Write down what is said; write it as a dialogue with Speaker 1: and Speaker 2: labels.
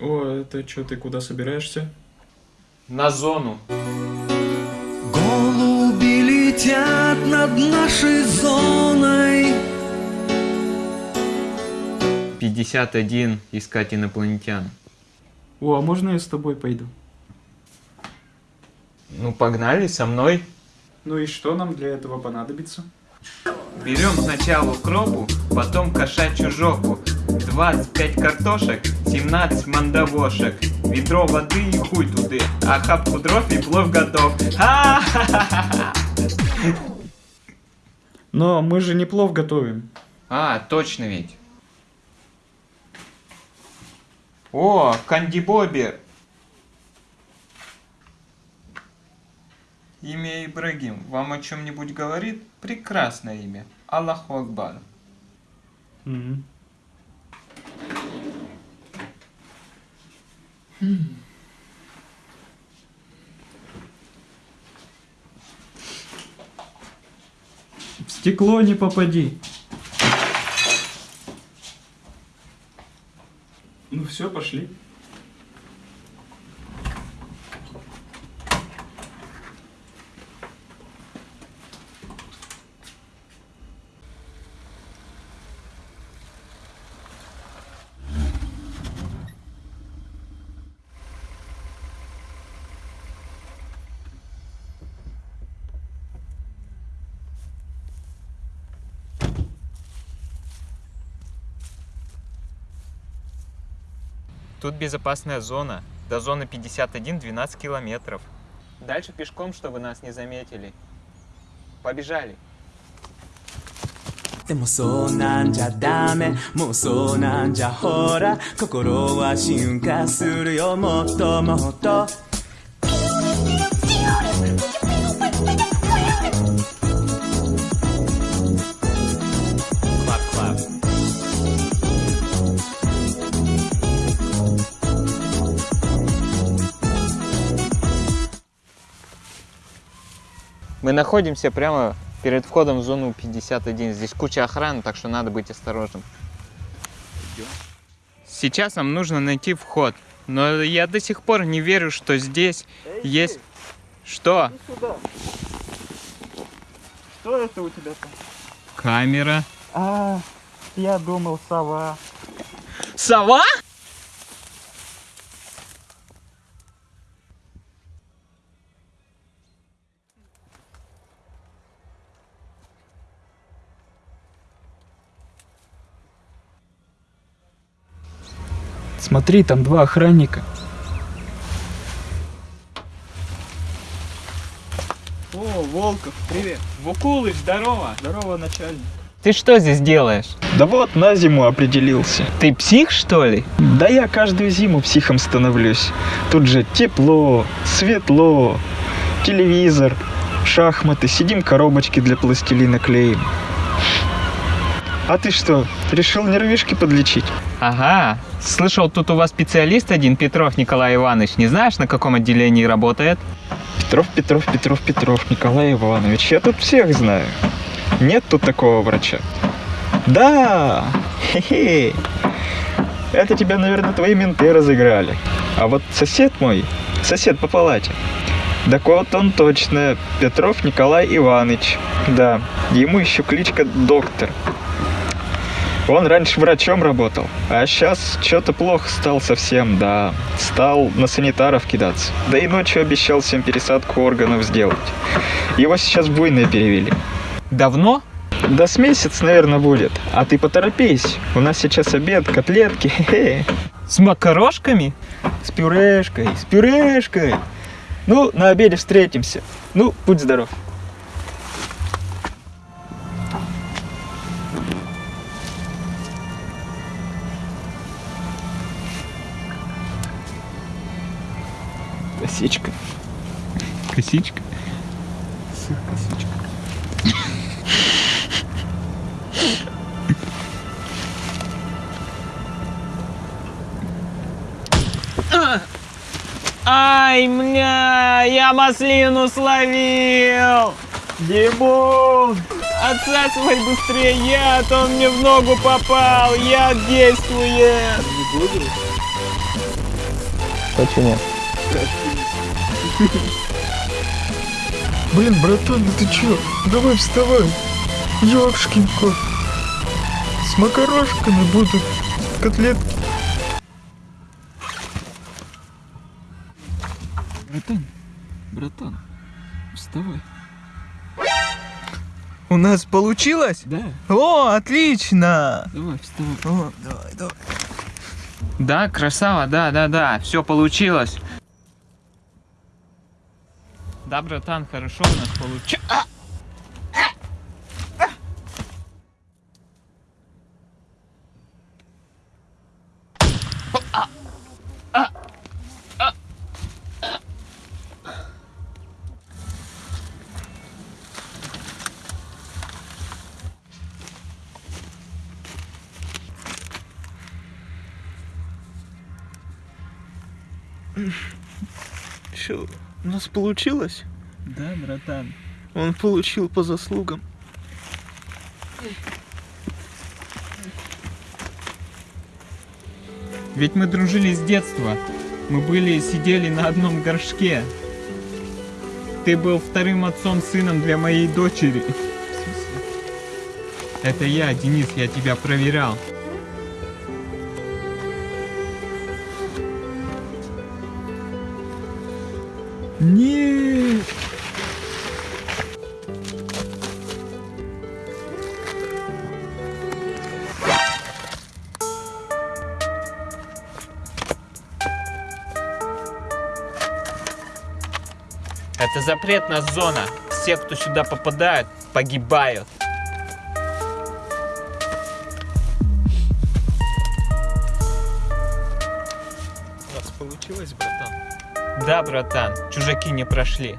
Speaker 1: О, это что, ты куда собираешься?
Speaker 2: На зону.
Speaker 3: Голуби летят над нашей зоной
Speaker 2: 51 искать инопланетян.
Speaker 1: О, а можно я с тобой пойду?
Speaker 2: Ну погнали со мной.
Speaker 1: Ну и что нам для этого понадобится?
Speaker 2: Берем сначала укропу, потом кошачью жопу, 25 картошек, 17 мандавошек, ведро воды и хуй туды, а хапку дров и плов готов. Ха-ха-ха-ха!
Speaker 1: Но мы же не плов готовим.
Speaker 2: А, точно ведь. О, Канди Бобби. Имя Ибрагим вам о чем-нибудь говорит? Прекрасное имя. Аллаху Акбар.
Speaker 1: Мгм. В стекло не попади. Ну все, пошли.
Speaker 2: Тут безопасная зона. До зоны 51 12 километров. Дальше пешком, чтобы нас не заметили. Побежали.
Speaker 3: でもそうなんじゃダメもうそうなんじゃほら心は進化するよもっともっと
Speaker 2: Мы находимся прямо перед входом в зону 51. Здесь куча охраны, так что надо быть осторожным. Сейчас нам нужно найти вход. Но я до сих пор не верю, что здесь есть... Что?
Speaker 1: Что это у тебя там?
Speaker 2: Камера.
Speaker 1: А, я думал сова.
Speaker 2: Сова?
Speaker 1: Смотри, там два охранника. О, Волков, привет.
Speaker 2: Вукулыч, здорово.
Speaker 1: Здорово, начальник.
Speaker 2: Ты что здесь делаешь?
Speaker 4: Да вот, на зиму определился.
Speaker 2: Ты псих, что ли?
Speaker 4: Да я каждую зиму психом становлюсь. Тут же тепло, светло, телевизор, шахматы, сидим коробочки для пластилина клеим. А ты что, решил нервишки подлечить?
Speaker 2: Ага. Слышал, тут у вас специалист один, Петров Николай Иванович. Не знаешь, на каком отделении работает?
Speaker 4: Петров, Петров, Петров, Петров, Николай Иванович, я тут всех знаю. Нет тут такого врача. Да, хе-хе. Это тебя, наверное, твои менты разыграли. А вот сосед мой, сосед по палате, так вот он точно, Петров Николай Иванович. Да, ему еще кличка доктор. Он раньше врачом работал, а сейчас что-то плохо стал совсем, да. Стал на санитаров кидаться. Да и ночью обещал всем пересадку органов сделать. Его сейчас буйные перевели.
Speaker 2: Давно?
Speaker 4: Да с месяц, наверное, будет. А ты поторопись. У нас сейчас обед, котлетки.
Speaker 2: С макарошками?
Speaker 4: С пюрешкой, с пюрешкой. Ну, на обеде встретимся. Ну, будь здоров. Косичка.
Speaker 2: Косичка. Ай, мля, я маслину словил!
Speaker 1: Димон!
Speaker 2: Отсасывай быстрее яд, он мне в ногу попал, яд действует!
Speaker 1: Не будешь?
Speaker 5: Почему?
Speaker 4: Блин, братан, ну ты чё? Давай вставай. Ёшкин кот. С макарошками будут котлетки. Братан, братан, вставай.
Speaker 6: У нас получилось?
Speaker 4: Да,
Speaker 6: О, отлично!
Speaker 4: давай, вставай.
Speaker 6: О, давай, давай.
Speaker 2: Да, красава, да, да, да, все получилось. Да, братан, хорошо у нас получилось.
Speaker 6: Чё, у нас получилось?
Speaker 4: Да, братан.
Speaker 6: Он получил по заслугам.
Speaker 2: Ведь мы дружили с детства. Мы были, сидели на одном горшке. Ты был вторым отцом сыном для моей дочери. Это я, Денис, я тебя проверял.
Speaker 4: Нет.
Speaker 2: Это запретная зона. Все, кто сюда попадают, погибают. Да, братан, чужаки не прошли.